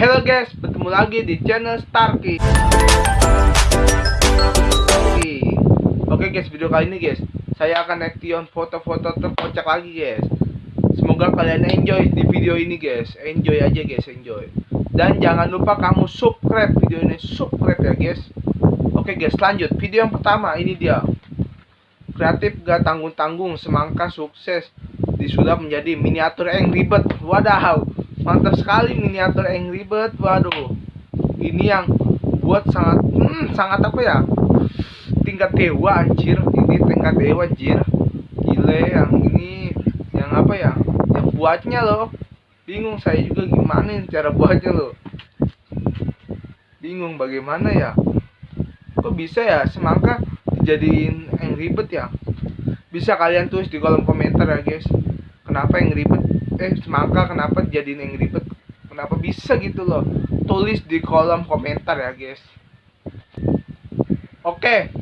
Halo guys, bertemu lagi di channel Starkey. Oke guys, video kali ini guys, saya akan action foto-foto terkocak lagi guys. Semoga kalian enjoy di video ini guys. Enjoy aja guys, enjoy. Dan jangan lupa kamu subscribe video ini, subscribe ya guys. Oke guys, lanjut. Video yang pertama ini dia. Kreatif gak tanggung-tanggung, semangka sukses disulap menjadi miniatur yang ribet. Wadaw, mantap sekali miniatur Angry Bird waduh ini yang buat sangat hmm, sangat apa ya? Tingkat dewa anjir. Ini tingkat dewa anjir. Gile yang ini yang apa ya? Yang buatnya loh. Bingung saya juga gimana cara buatnya loh. Bingung bagaimana ya? Kok bisa ya? Semangka dijadiin Angry Bird ya? Bisa kalian tulis di kolom komentar ya guys. Kenapa yang ribet eh semangka kenapa jadi yang ribet? Kenapa bisa gitu loh? Tulis di kolom komentar ya guys. Oke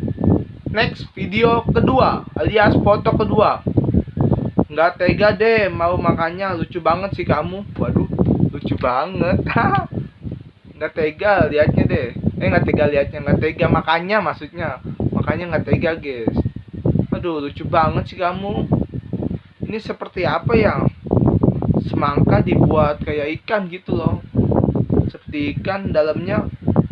next video kedua alias foto kedua. Nggak tega deh mau makannya. Lucu banget sih kamu. Waduh lucu banget. Nggak tega liatnya deh. Eh nggak tega liatnya nggak tega makannya maksudnya. Makanya nggak tega guys. Aduh lucu banget sih kamu. Ini seperti apa ya semangka dibuat kayak ikan gitu loh. Seperti ikan dalamnya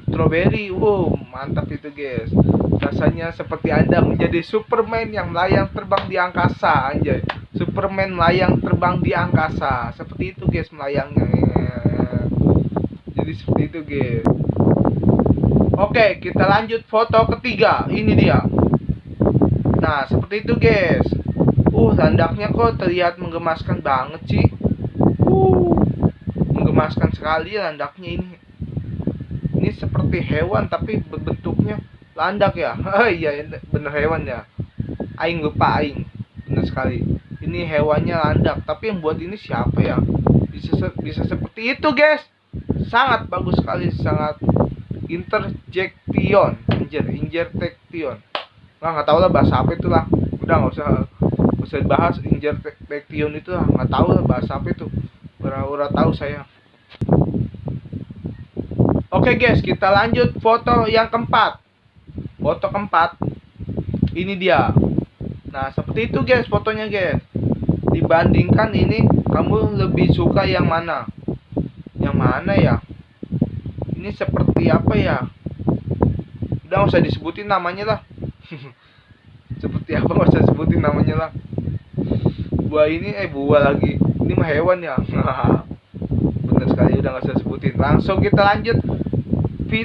strawberry. Wow mantap itu guys. Rasanya seperti anda menjadi Superman yang melayang terbang di angkasa anjay. Superman melayang terbang di angkasa. Seperti itu guys melayangnya. Jadi seperti itu guys. Oke kita lanjut foto ketiga. Ini dia. Nah seperti itu guys. Uh landaknya kok terlihat menggemaskan banget sih Menggemaskan sekali landaknya ini. Ini seperti hewan tapi bentuknya landak ya. Iya bener hewan ya. Aing lupa aing. Bener sekali. Ini hewannya landak, tapi yang buat ini siapa ya? Bisa bisa seperti itu, guys. Sangat bagus sekali, sangat interjection, injer, interjection. Nah, nggak tahu lah bahasa apa itu lah. Udah nggak usah usah dibahas interjection itu lah, nggak tahu lah bahasa apa itu pura-pura tahu saya. Oke guys kita lanjut foto yang keempat. Foto keempat ini dia. Nah seperti itu guys fotonya guys. Dibandingkan ini kamu lebih suka yang mana? Yang mana ya? Ini seperti apa ya? Udah nggak usah disebutin namanya lah. Seperti apa nggak usah sebutin namanya lah. Buah ini eh buah lagi hewan ya. Bener sekali udah nggak usah sebutin. Langsung kita lanjut.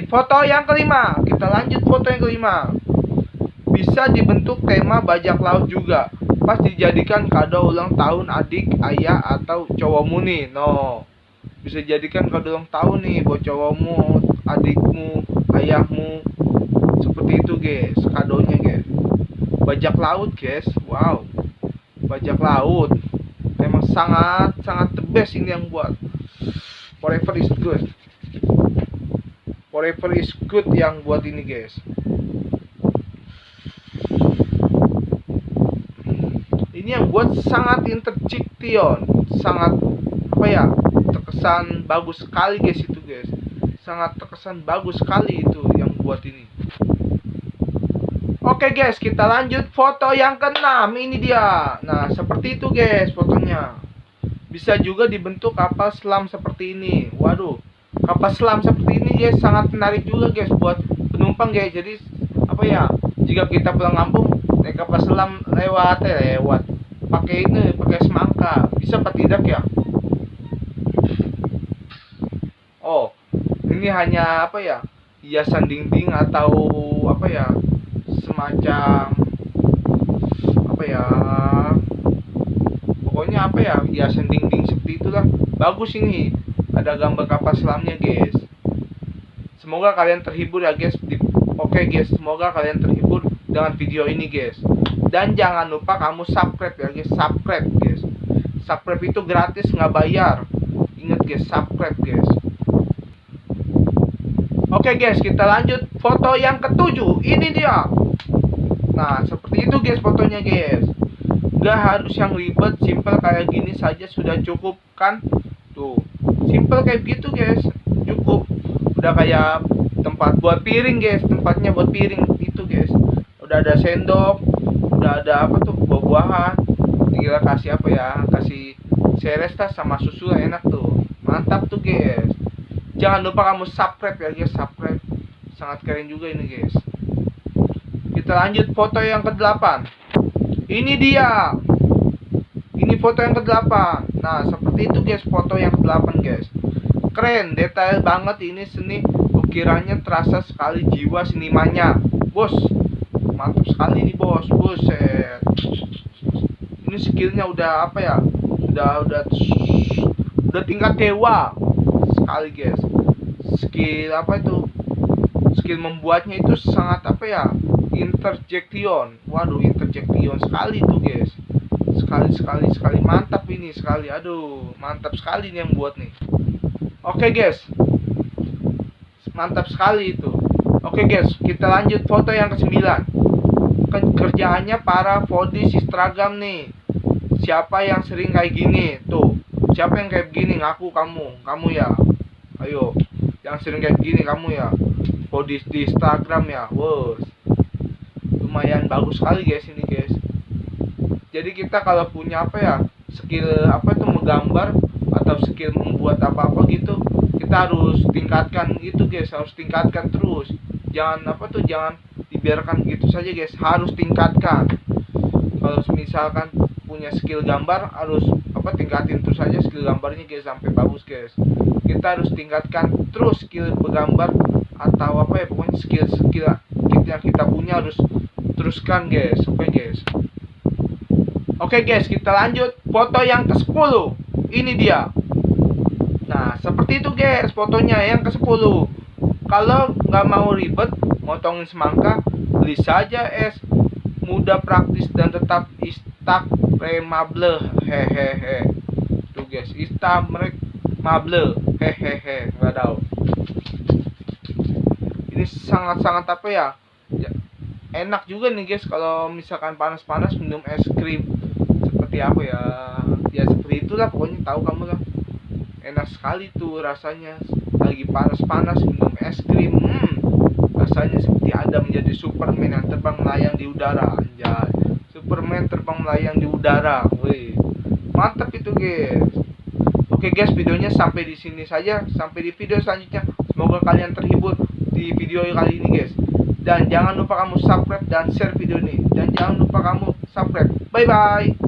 Foto yang kelima. Kita lanjut foto yang kelima. Bisa dibentuk tema bajak laut juga. Pas dijadikan kado ulang tahun adik ayah atau cowokmu nih. No. Bisa jadikan kado ulang tahun nih buat cowokmu adikmu ayahmu. Seperti itu guys. Kadonya guys. Bajak laut guys. Wow. Bajak laut sangat sangat the best ini yang buat. Forever is good. Forever is good yang buat ini guys. Ini yang buat sangat interjection sangat apa ya terkesan bagus sekali guys itu guys. Sangat terkesan bagus sekali itu yang buat ini Oke guys, kita lanjut foto yang keenam. Ini dia. Nah, seperti itu guys fotonya. Bisa juga dibentuk kapal selam seperti ini. Waduh, kapal selam seperti ini guys sangat menarik juga guys buat penumpang guys. Jadi apa ya? Jika kita pulang kampung naik kapal selam lewat eh, lewat pakai ini pakai semangka bisa apa tidak ya? Oh, ini hanya apa ya? Hiasan dinding atau apa ya? Semacam apa ya pokoknya apa ya hiasan dinding seperti itulah. Bagus ini ada gambar kapal selamnya guys. Semoga kalian terhibur ya guys. Oke guys semoga kalian terhibur dengan video ini guys. Dan jangan lupa kamu subscribe ya guys. Subscribe guys. Subscribe itu gratis nggak bayar. Ingat guys subscribe guys. Oke guys, kita lanjut foto yang ketujuh. Ini dia. Nah, seperti itu guys fotonya guys. Gak harus yang ribet, simple kayak gini saja sudah cukup kan? Tuh, simple kayak gitu guys. udah kayak tempat buat piring guys. Tempatnya buat piring itu guys. Udah ada sendok udah ada apa tuh buah-buahan. Tinggal kasih apa ya? Kasih seresta sama susu enak tuh. Mantap tuh guys. Jangan lupa kamu subscribe ya guys. Subscribe. Sangat keren juga ini guys kita lanjut foto yang ke-8 ini dia. Ini foto yang ke-8 nah seperti itu guys foto yang ke-8 guys. Keren detail banget ini seni. Ukirannya terasa sekali jiwa senimannya bos mantap sekali nih bos. Buset. Ini skillnya udah apa ya? Udah udah udah tingkat dewa sekali guys. Skill apa itu? Skill membuatnya itu sangat apa ya interjection. Waduh interjection sekali tuh guys. Sekali sekali sekali. Mantap ini sekali. Aduh mantap sekali nih yang buat nih. Oke okay, guys. Mantap sekali itu. Oke guys. Kita lanjut foto yang ke-9. Kan kerjaannya para fodis Instagram nih. Siapa yang sering kayak gini? Tuh siapa yang kayak gini? Ngaku kamu. Kamu ya. Ayo. Yang sering kayak gini kamu ya. Fodis di Instagram ya. Wow lumayan bagus sekali guys ini guys. Jadi kita kalau punya apa ya skill apa tuh menggambar atau skill membuat apa-apa gitu kita harus tingkatkan gitu guys harus tingkatkan terus. Jangan apa tuh jangan dibiarkan gitu saja guys harus tingkatkan. Kalau misalkan punya skill gambar harus apa tingkatin terus saja skill gambarnya guys sampai bagus guys. Kita harus tingkatkan terus skill bergambar atau apa ya pokoknya skill skill yang kita punya harus teruskan guys. Oke okay, guys. Oke okay, guys kita lanjut. Foto yang ke 10 ini dia. Nah, seperti itu guys fotonya yang ke-10. Kalau nggak mau ribet, motongin semangka, beli saja es. Mudah praktis dan tetap instagramable. Hehehe. Tuh guys instagramable. Hehehe. Nggak tahu ini sangat-sangat apa ya? ya enak juga nih guys kalau misalkan panas-panas minum es krim. Seperti apa ya ya seperti itulah pokoknya tahu kamu lah. Enak sekali tuh rasanya. Lagi panas-panas minum es krim hmm, rasanya seperti ada menjadi Superman yang terbang melayang di udara anjay. Superman terbang melayang di udara wih mantap itu guys. Oke guys videonya sampai di sini saja. Sampai di video selanjutnya. Semoga kalian terhibur di video kali ini guys dan jangan lupa kamu subscribe dan share video ini. Dan jangan lupa kamu subscribe. Bye bye